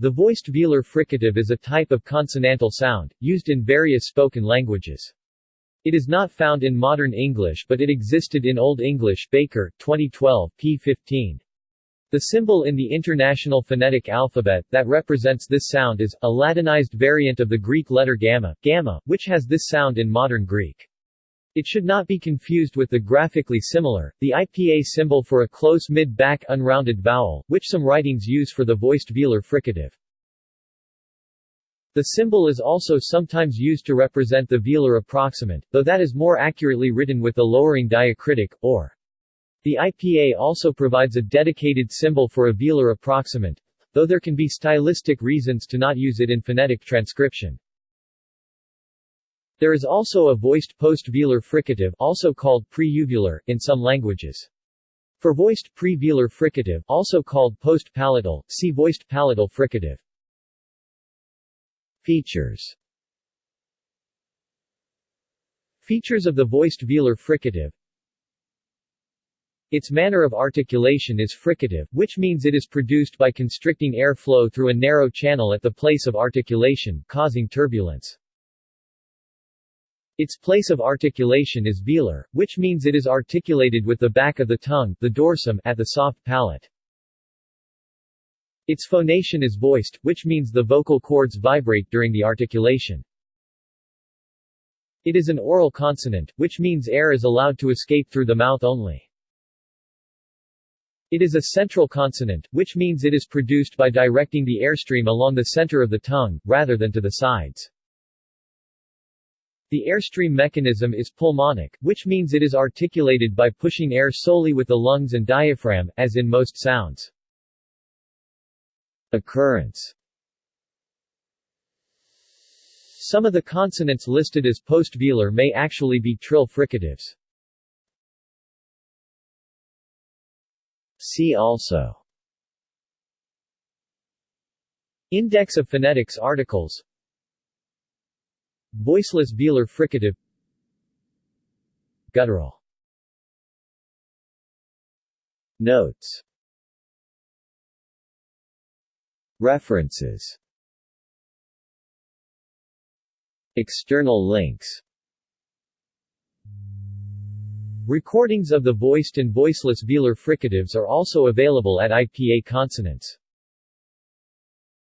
The voiced velar fricative is a type of consonantal sound, used in various spoken languages. It is not found in modern English but it existed in Old English Baker, 2012, p. 15. The symbol in the International Phonetic Alphabet, that represents this sound is, a Latinized variant of the Greek letter gamma, gamma, which has this sound in modern Greek. It should not be confused with the graphically similar, the IPA symbol for a close mid-back unrounded vowel, which some writings use for the voiced velar fricative. The symbol is also sometimes used to represent the velar approximant, though that is more accurately written with the lowering diacritic, or. The IPA also provides a dedicated symbol for a velar approximant, though there can be stylistic reasons to not use it in phonetic transcription. There is also a voiced post-velar fricative also called pre-uvular, in some languages. For voiced pre-velar fricative also called post-palatal, see voiced palatal fricative. Features Features of the voiced velar fricative Its manner of articulation is fricative, which means it is produced by constricting air flow through a narrow channel at the place of articulation, causing turbulence. Its place of articulation is velar, which means it is articulated with the back of the tongue the dorsum at the soft palate. Its phonation is voiced, which means the vocal cords vibrate during the articulation. It is an oral consonant, which means air is allowed to escape through the mouth only. It is a central consonant, which means it is produced by directing the airstream along the center of the tongue, rather than to the sides. The airstream mechanism is pulmonic, which means it is articulated by pushing air solely with the lungs and diaphragm, as in most sounds. Occurrence Some of the consonants listed as post-velar may actually be trill fricatives. See also Index of phonetics articles Voiceless velar fricative. Guttural. Notes. References. External links. Recordings of the voiced and voiceless velar fricatives are also available at IPA Consonants